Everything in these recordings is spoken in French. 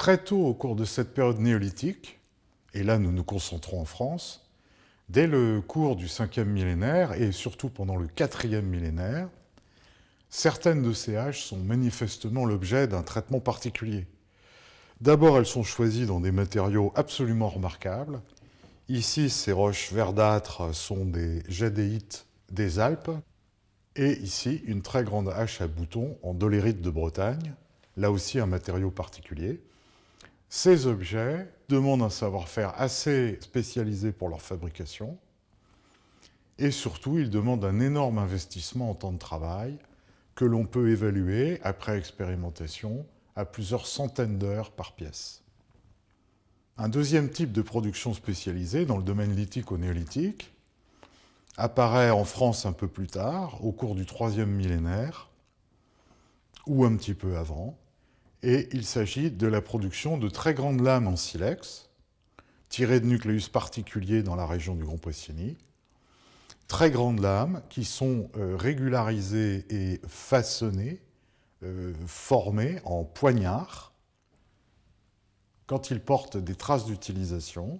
Très tôt au cours de cette période néolithique, et là nous nous concentrons en France, dès le cours du 5e millénaire et surtout pendant le 4e millénaire, certaines de ces haches sont manifestement l'objet d'un traitement particulier. D'abord, elles sont choisies dans des matériaux absolument remarquables. Ici, ces roches verdâtres sont des jadéites des Alpes. Et ici, une très grande hache à boutons en dolérite de Bretagne, là aussi un matériau particulier. Ces objets demandent un savoir-faire assez spécialisé pour leur fabrication, et surtout, ils demandent un énorme investissement en temps de travail que l'on peut évaluer, après expérimentation, à plusieurs centaines d'heures par pièce. Un deuxième type de production spécialisée dans le domaine lithique ou néolithique apparaît en France un peu plus tard, au cours du troisième millénaire, ou un petit peu avant, et il s'agit de la production de très grandes lames en silex, tirées de nucléus particuliers dans la région du Grand Poissini, très grandes lames qui sont euh, régularisées et façonnées, euh, formées en poignards, quand ils portent des traces d'utilisation.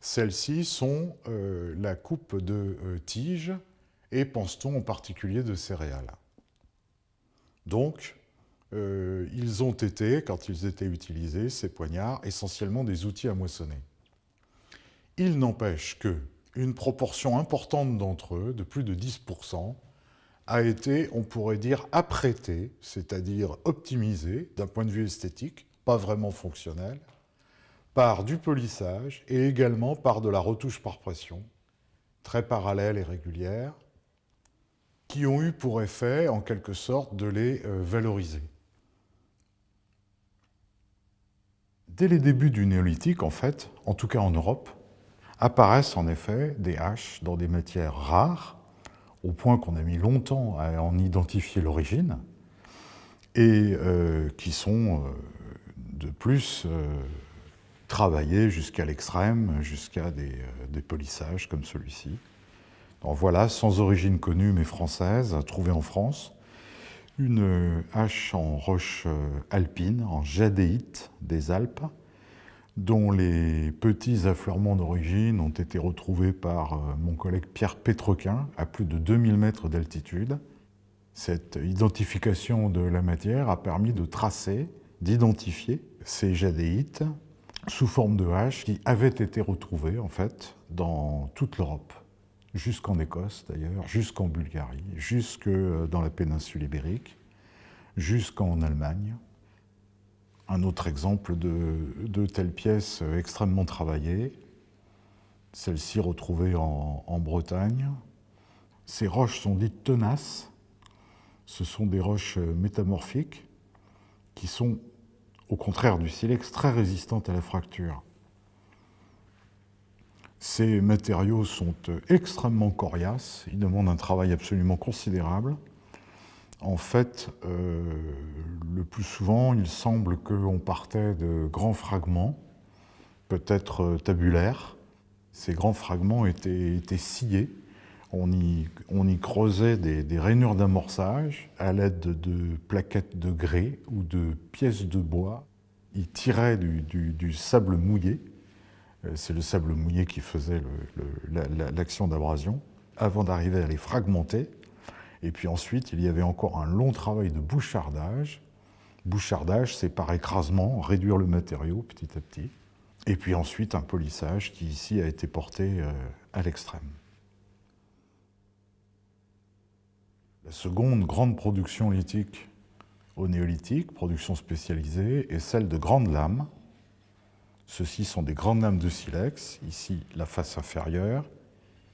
Celles-ci sont euh, la coupe de tiges et pense-t-on en particulier de céréales. Donc, euh, ils ont été, quand ils étaient utilisés, ces poignards, essentiellement des outils à moissonner. Il n'empêche que une proportion importante d'entre eux, de plus de 10%, a été, on pourrait dire, apprêtée, c'est-à-dire optimisée d'un point de vue esthétique, pas vraiment fonctionnel, par du polissage et également par de la retouche par pression, très parallèle et régulière, qui ont eu pour effet, en quelque sorte, de les euh, valoriser. Dès les débuts du néolithique, en fait, en tout cas en Europe, apparaissent en effet des haches dans des matières rares, au point qu'on a mis longtemps à en identifier l'origine, et euh, qui sont euh, de plus euh, travaillées jusqu'à l'extrême, jusqu'à des, des, polissages comme celui-ci. Donc voilà, sans origine connue mais française, trouvée en France, une hache en roche euh, alpine, en jadéite des Alpes, dont les petits affleurements d'origine ont été retrouvés par euh, mon collègue Pierre Pétrequin à plus de 2000 mètres d'altitude. Cette identification de la matière a permis de tracer, d'identifier ces jadéites sous forme de haches qui avaient été retrouvées en fait dans toute l'Europe jusqu'en Écosse d'ailleurs, jusqu'en Bulgarie, jusque dans la péninsule ibérique, jusqu'en Allemagne. Un autre exemple de, de telles pièces extrêmement travaillées, celle-ci retrouvée en, en Bretagne. Ces roches sont dites tenaces, ce sont des roches métamorphiques qui sont, au contraire du silex, très résistantes à la fracture. Ces matériaux sont euh, extrêmement coriaces, ils demandent un travail absolument considérable. En fait, euh, le plus souvent, il semble qu'on partait de grands fragments, peut-être euh, tabulaires. Ces grands fragments étaient, sciés. On y, creusait des, rainures d'amorçage à l'aide de plaquettes de grès ou de pièces de bois. Ils tiraient du sable mouillé c'est le sable mouillé qui faisait l'action d'abrasion, avant d'arriver à les fragmenter. Et puis ensuite, il y avait encore un long travail de bouchardage. Bouchardage, c'est par écrasement, réduire le matériau petit à petit. Et puis ensuite, un polissage qui ici a été porté euh, à l'extrême. La seconde grande production lithique au néolithique, production spécialisée, est celle de grandes lames, Ceux-ci sont des grandes lames de silex, ici la face inférieure,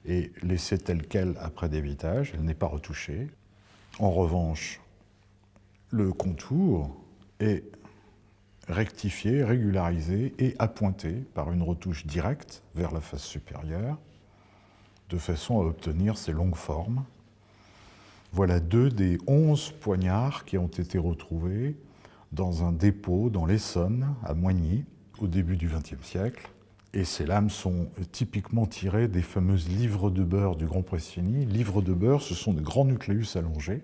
et laissée telle qu'elle après dévitage, elle n'est pas retouchée. En revanche, le contour est rectifié, régularisé et appointé par une retouche directe vers la face supérieure, de façon à obtenir ces longues formes. Voilà deux des onze poignards qui ont été retrouvés dans un dépôt dans l'Essonne, à Moigny, au début du XXe siècle. Et ces lames sont typiquement tirées des fameuses livres de beurre du Grand Pressigny. Livres de beurre, ce sont des grands nucléus allongés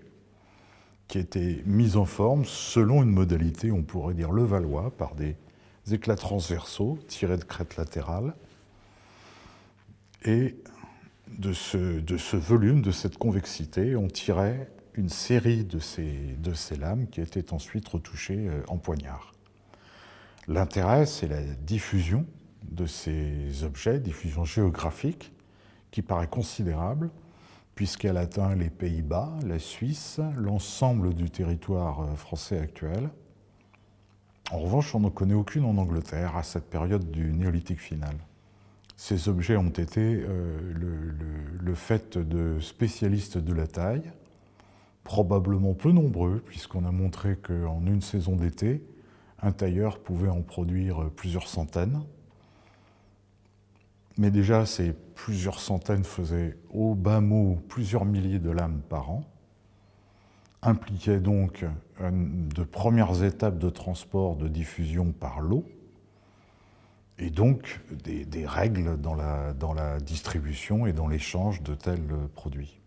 qui étaient mises en forme selon une modalité, on pourrait dire le Valois, par des éclats transversaux tirés de crêtes latérales. Et de ce, volume, de cette convexité, on tirait une série de ces, de ces lames qui étaient ensuite retouchées euh, en poignard. L'intérêt, c'est la diffusion de ces objets, diffusion géographique, qui paraît considérable, puisqu'elle atteint les Pays-Bas, la Suisse, l'ensemble du territoire euh, français actuel. En revanche, on n'en connaît aucune en Angleterre à cette période du néolithique final. Ces objets ont été euh, le, fait de spécialistes de la taille, probablement peu nombreux, puisqu'on a montré qu'en une saison d'été, un tailleur pouvait en produire plusieurs centaines. Mais déjà, ces plusieurs centaines faisaient au bas mot plusieurs milliers de lames par an, impliquaient donc de premières étapes de transport de diffusion par l'eau, et donc des, règles dans la, dans la distribution et dans l'échange de tels produits.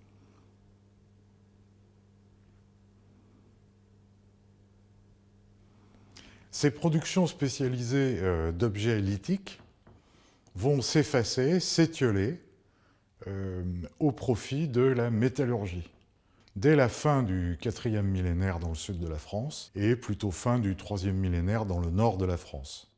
Ces productions spécialisées euh, d'objets lithiques vont s'effacer, s'étioler euh, au profit de la métallurgie. Dès la fin du quatrième millénaire dans le sud de la France et plutôt fin du troisième millénaire dans le nord de la France.